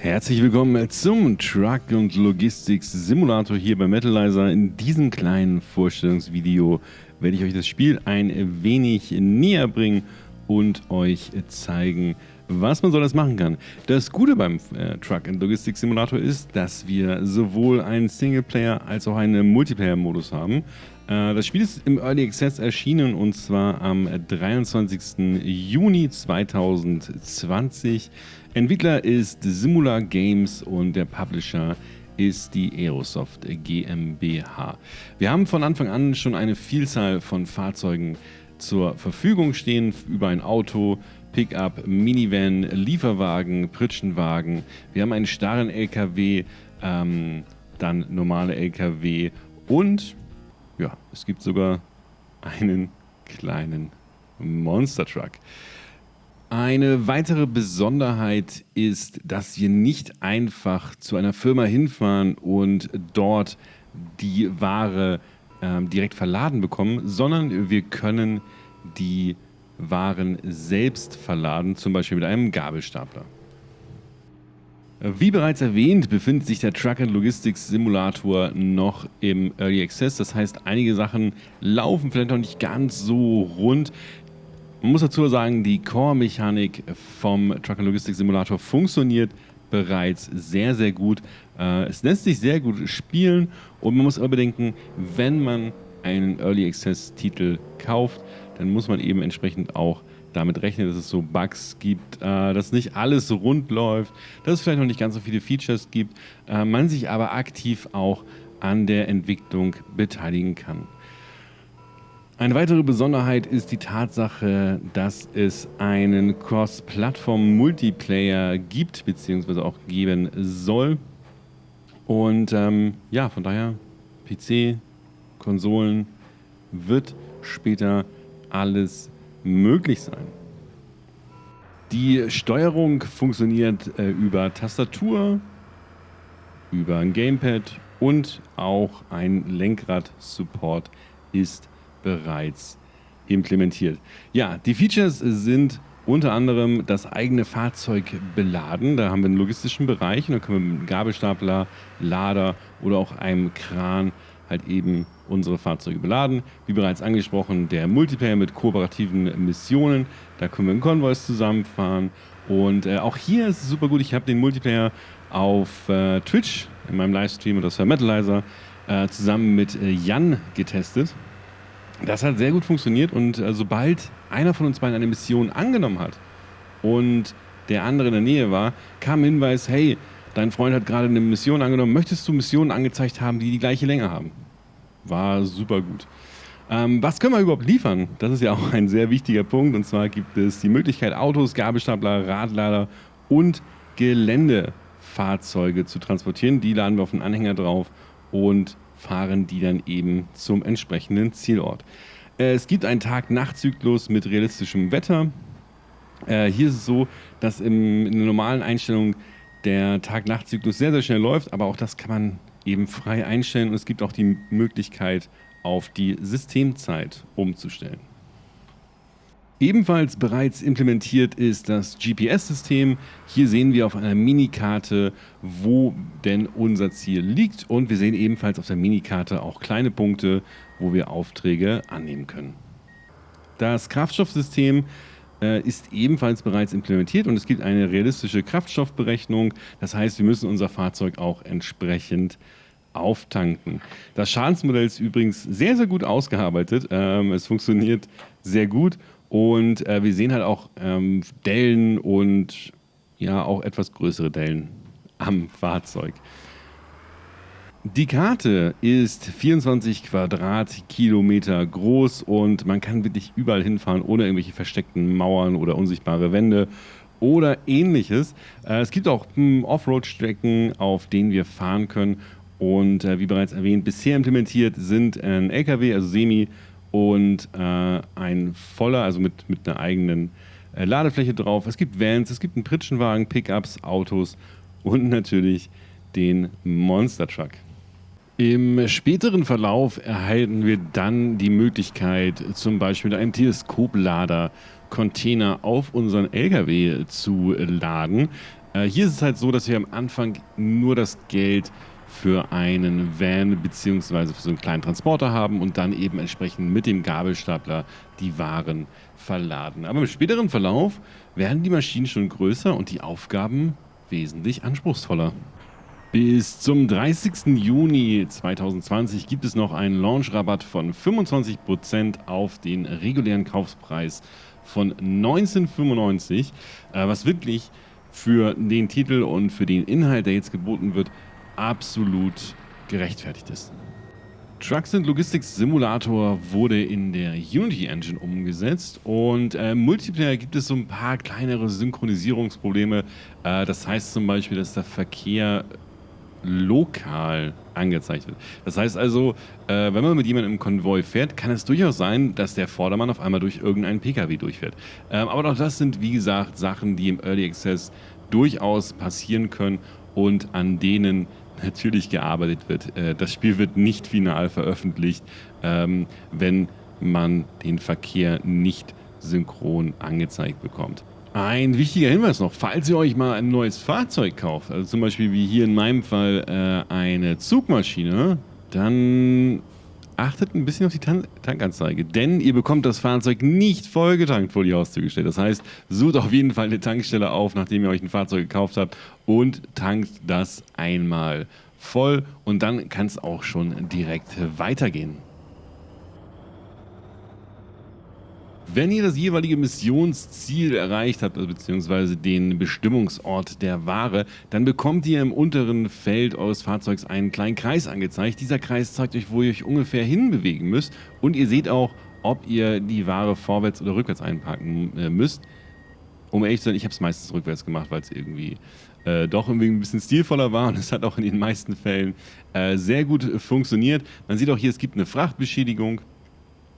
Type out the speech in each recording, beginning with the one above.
Herzlich willkommen zum Truck- und Logistics-Simulator hier bei Metalizer. In diesem kleinen Vorstellungsvideo werde ich euch das Spiel ein wenig näher bringen und euch zeigen, was man so alles machen kann. Das Gute beim äh, Truck- und Logistics-Simulator ist, dass wir sowohl einen Singleplayer- als auch einen Multiplayer-Modus haben. Äh, das Spiel ist im Early Access erschienen und zwar am 23. Juni 2020. Entwickler ist Simula Games und der Publisher ist die Aerosoft GmbH. Wir haben von Anfang an schon eine Vielzahl von Fahrzeugen zur Verfügung stehen, über ein Auto, Pickup, Minivan, Lieferwagen, Pritschenwagen. Wir haben einen starren LKW, ähm, dann normale LKW und ja, es gibt sogar einen kleinen Monster Truck. Eine weitere Besonderheit ist, dass wir nicht einfach zu einer Firma hinfahren und dort die Ware ähm, direkt verladen bekommen, sondern wir können die Waren selbst verladen, zum Beispiel mit einem Gabelstapler. Wie bereits erwähnt, befindet sich der Truck Logistics Simulator noch im Early Access. Das heißt, einige Sachen laufen vielleicht noch nicht ganz so rund. Man muss dazu sagen, die Core-Mechanik vom Truck Logistics Simulator funktioniert bereits sehr, sehr gut. Äh, es lässt sich sehr gut spielen und man muss aber bedenken, wenn man einen Early Access Titel kauft, dann muss man eben entsprechend auch damit rechnen, dass es so Bugs gibt, äh, dass nicht alles rund läuft, dass es vielleicht noch nicht ganz so viele Features gibt, äh, man sich aber aktiv auch an der Entwicklung beteiligen kann. Eine weitere Besonderheit ist die Tatsache, dass es einen Cross-Plattform-Multiplayer gibt, beziehungsweise auch geben soll. Und ähm, ja, von daher, PC, Konsolen, wird später alles möglich sein. Die Steuerung funktioniert äh, über Tastatur, über ein Gamepad und auch ein Lenkrad-Support ist bereits implementiert. Ja, die Features sind unter anderem das eigene Fahrzeug beladen. Da haben wir einen logistischen Bereich und da können wir mit einem Gabelstapler, Lader oder auch einem Kran halt eben unsere Fahrzeuge beladen. Wie bereits angesprochen, der Multiplayer mit kooperativen Missionen. Da können wir in Konvois zusammenfahren. Und äh, auch hier ist es super gut. Ich habe den Multiplayer auf äh, Twitch in meinem Livestream und das war Metalizer äh, zusammen mit äh, Jan getestet. Das hat sehr gut funktioniert und äh, sobald einer von uns beiden eine Mission angenommen hat und der andere in der Nähe war, kam Hinweis, hey, dein Freund hat gerade eine Mission angenommen, möchtest du Missionen angezeigt haben, die die gleiche Länge haben? War super gut. Ähm, was können wir überhaupt liefern? Das ist ja auch ein sehr wichtiger Punkt. Und zwar gibt es die Möglichkeit, Autos, Gabelstapler, Radlader und Geländefahrzeuge zu transportieren. Die laden wir auf einen Anhänger drauf und fahren die dann eben zum entsprechenden Zielort. Äh, es gibt einen Tag-Nacht-Zyklus mit realistischem Wetter. Äh, hier ist es so, dass in der normalen Einstellung der Tag-Nacht-Zyklus sehr, sehr schnell läuft, aber auch das kann man eben frei einstellen und es gibt auch die Möglichkeit, auf die Systemzeit umzustellen. Ebenfalls bereits implementiert ist das GPS-System. Hier sehen wir auf einer Minikarte, wo denn unser Ziel liegt und wir sehen ebenfalls auf der Minikarte auch kleine Punkte, wo wir Aufträge annehmen können. Das Kraftstoffsystem ist ebenfalls bereits implementiert und es gibt eine realistische Kraftstoffberechnung. Das heißt, wir müssen unser Fahrzeug auch entsprechend auftanken. Das Schadensmodell ist übrigens sehr, sehr gut ausgearbeitet. Ähm, es funktioniert sehr gut und äh, wir sehen halt auch ähm, Dellen und ja auch etwas größere Dellen am Fahrzeug. Die Karte ist 24 Quadratkilometer groß und man kann wirklich überall hinfahren, ohne irgendwelche versteckten Mauern oder unsichtbare Wände oder ähnliches. Äh, es gibt auch hm, Offroad-Strecken, auf denen wir fahren können. Und äh, wie bereits erwähnt, bisher implementiert sind ein LKW, also Semi, und äh, ein voller, also mit, mit einer eigenen Ladefläche drauf. Es gibt Vans, es gibt einen Pritschenwagen, Pickups, Autos und natürlich den Monster Truck. Im späteren Verlauf erhalten wir dann die Möglichkeit, zum Beispiel mit einem Teleskoplader Container auf unseren LKW zu laden. Äh, hier ist es halt so, dass wir am Anfang nur das Geld für einen Van bzw. für so einen kleinen Transporter haben und dann eben entsprechend mit dem Gabelstapler die Waren verladen. Aber im späteren Verlauf werden die Maschinen schon größer und die Aufgaben wesentlich anspruchsvoller. Bis zum 30. Juni 2020 gibt es noch einen Launch-Rabatt von 25% auf den regulären Kaufpreis von 1995, äh, was wirklich für den Titel und für den Inhalt, der jetzt geboten wird, absolut gerechtfertigt ist. Trucks and Logistics Simulator wurde in der Unity Engine umgesetzt und äh, Multiplayer gibt es so ein paar kleinere Synchronisierungsprobleme. Äh, das heißt zum Beispiel, dass der Verkehr lokal angezeigt wird. Das heißt also, äh, wenn man mit jemandem im Konvoi fährt, kann es durchaus sein, dass der Vordermann auf einmal durch irgendeinen PKW durchfährt. Ähm, aber auch das sind, wie gesagt, Sachen, die im Early Access durchaus passieren können und an denen natürlich gearbeitet wird. Äh, das Spiel wird nicht final veröffentlicht, ähm, wenn man den Verkehr nicht synchron angezeigt bekommt. Ein wichtiger Hinweis noch, falls ihr euch mal ein neues Fahrzeug kauft, also zum Beispiel wie hier in meinem Fall äh, eine Zugmaschine, dann achtet ein bisschen auf die Tan Tankanzeige, denn ihr bekommt das Fahrzeug nicht vollgetankt vor die Haustür gestellt. Das heißt, sucht auf jeden Fall eine Tankstelle auf, nachdem ihr euch ein Fahrzeug gekauft habt und tankt das einmal voll und dann kann es auch schon direkt weitergehen. Wenn ihr das jeweilige Missionsziel erreicht habt, also beziehungsweise den Bestimmungsort der Ware, dann bekommt ihr im unteren Feld eures Fahrzeugs einen kleinen Kreis angezeigt. Dieser Kreis zeigt euch, wo ihr euch ungefähr hinbewegen müsst und ihr seht auch, ob ihr die Ware vorwärts oder rückwärts einpacken äh, müsst. Um ehrlich zu sein, ich habe es meistens rückwärts gemacht, weil es irgendwie äh, doch irgendwie ein bisschen stilvoller war und es hat auch in den meisten Fällen äh, sehr gut funktioniert. Man sieht auch hier, es gibt eine Frachtbeschädigung.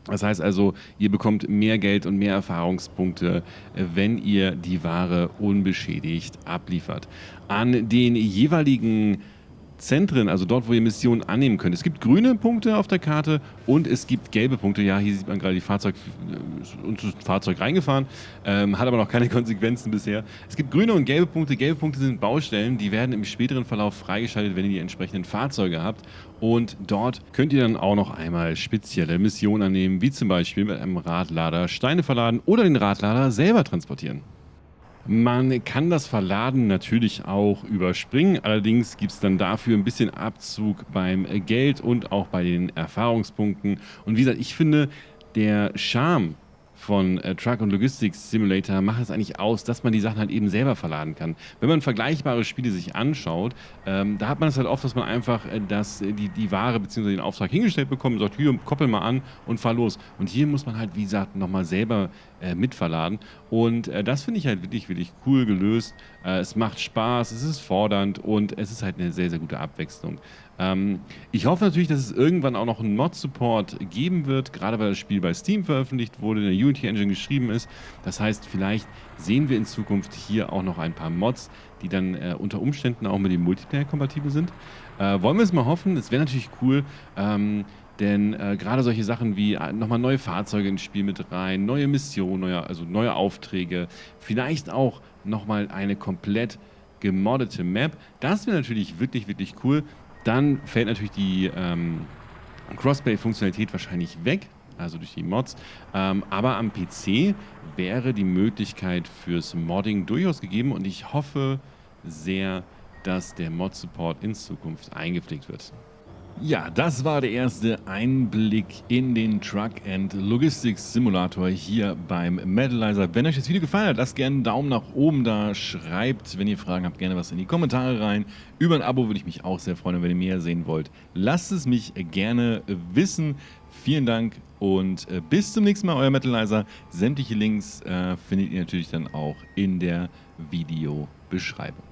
Das heißt also, ihr bekommt mehr Geld und mehr Erfahrungspunkte, äh, wenn ihr die Ware unbeschädigt abliefert. An den jeweiligen Zentren, also dort, wo ihr Missionen annehmen könnt. Es gibt grüne Punkte auf der Karte und es gibt gelbe Punkte. Ja, hier sieht man gerade die Fahrzeug, äh, das Fahrzeug reingefahren, ähm, hat aber noch keine Konsequenzen bisher. Es gibt grüne und gelbe Punkte. Gelbe Punkte sind Baustellen, die werden im späteren Verlauf freigeschaltet, wenn ihr die entsprechenden Fahrzeuge habt. Und dort könnt ihr dann auch noch einmal spezielle Missionen annehmen, wie zum Beispiel mit einem Radlader Steine verladen oder den Radlader selber transportieren. Man kann das Verladen natürlich auch überspringen, allerdings gibt es dann dafür ein bisschen Abzug beim Geld und auch bei den Erfahrungspunkten. Und wie gesagt, ich finde, der Charme von äh, Truck und Logistics Simulator macht es eigentlich aus, dass man die Sachen halt eben selber verladen kann. Wenn man vergleichbare Spiele sich anschaut, ähm, da hat man es halt oft, dass man einfach äh, das, äh, die, die Ware bzw. den Auftrag hingestellt bekommt und sagt, hier, koppel mal an und fahr los. Und hier muss man halt, wie gesagt, nochmal selber äh, mitverladen. Und äh, das finde ich halt wirklich, wirklich cool gelöst. Äh, es macht Spaß, es ist fordernd und es ist halt eine sehr, sehr gute Abwechslung. Ähm, ich hoffe natürlich, dass es irgendwann auch noch einen Mod-Support geben wird, gerade weil das Spiel bei Steam veröffentlicht wurde, in der Unity Engine geschrieben ist. Das heißt, vielleicht sehen wir in Zukunft hier auch noch ein paar Mods, die dann äh, unter Umständen auch mit dem Multiplayer kompatibel sind. Äh, wollen wir es mal hoffen. Es wäre natürlich cool, ähm, denn äh, gerade solche Sachen wie äh, nochmal neue Fahrzeuge ins Spiel mit rein, neue Missionen, neue, also neue Aufträge, vielleicht auch nochmal eine komplett gemoddete Map. Das wäre natürlich wirklich, wirklich cool. Dann fällt natürlich die ähm, Crossplay-Funktionalität wahrscheinlich weg, also durch die Mods. Ähm, aber am PC wäre die Möglichkeit fürs Modding durchaus gegeben und ich hoffe sehr, dass der Mod-Support in Zukunft eingepflegt wird. Ja, das war der erste Einblick in den Truck and Logistics Simulator hier beim Metalizer. Wenn euch das Video gefallen hat, lasst gerne einen Daumen nach oben da, schreibt, wenn ihr Fragen habt, gerne was in die Kommentare rein. Über ein Abo würde ich mich auch sehr freuen, wenn ihr mehr sehen wollt. Lasst es mich gerne wissen. Vielen Dank und äh, bis zum nächsten Mal, euer Metalizer. Sämtliche Links äh, findet ihr natürlich dann auch in der Videobeschreibung.